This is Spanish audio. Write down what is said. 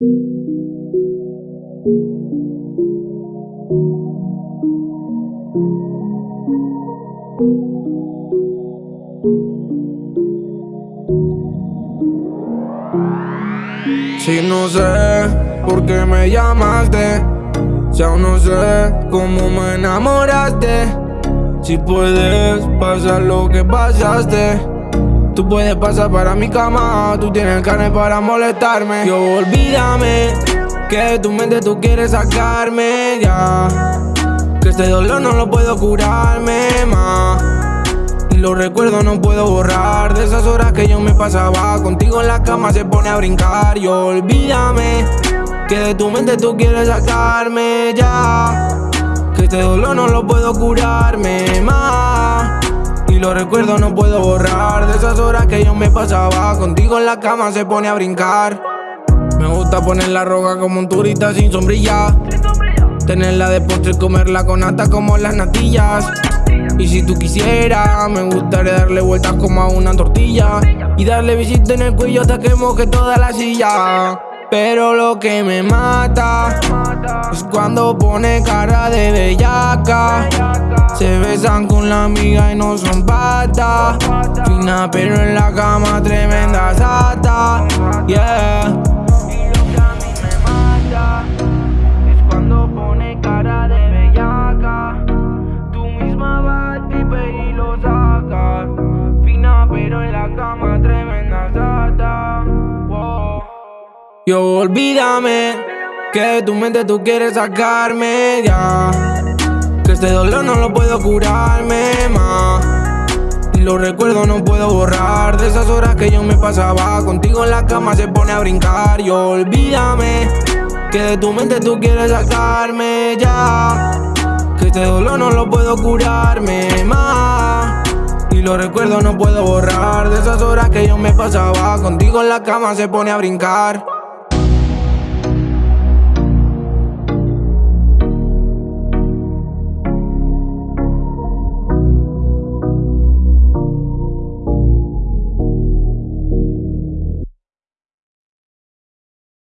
Si no sé por qué me llamaste, si aún no sé cómo me enamoraste, si puedes pasar lo que pasaste. Tú puedes pasar para mi cama, tú tienes carne para molestarme. Yo olvídame que de tu mente tú quieres sacarme ya. Que este dolor no lo puedo curarme más. Y los recuerdos no puedo borrar de esas horas que yo me pasaba contigo en la cama se pone a brincar. Yo olvídame que de tu mente tú quieres sacarme ya. Que este dolor no lo puedo curarme más. Los recuerdos no puedo borrar De esas horas que yo me pasaba. Contigo en la cama se pone a brincar. Me gusta poner la roja como un turista sin sombrilla. Tenerla de postre y comerla con hasta como las natillas. Y si tú quisieras, me gustaría darle vueltas como a una tortilla. Y darle visita en el cuello hasta que moje toda la silla. Pero lo que me mata es cuando pone cara de bellaca besan con la amiga y no son patas. Fina pero en la cama tremenda sata. Yeah. Y lo que a mí me mata es cuando pone cara de bellaca. Tú misma vas y lo sacas. Fina pero en la cama tremenda sata. Yo olvídame que de tu mente tú quieres sacarme ya. Que este dolor no lo puedo curarme más. Y los recuerdos no puedo borrar de esas horas que yo me pasaba contigo en la cama se pone a brincar. Y olvídame que de tu mente tú quieres sacarme ya. Que este dolor no lo puedo curarme más. Y los recuerdos no puedo borrar de esas horas que yo me pasaba contigo en la cama se pone a brincar.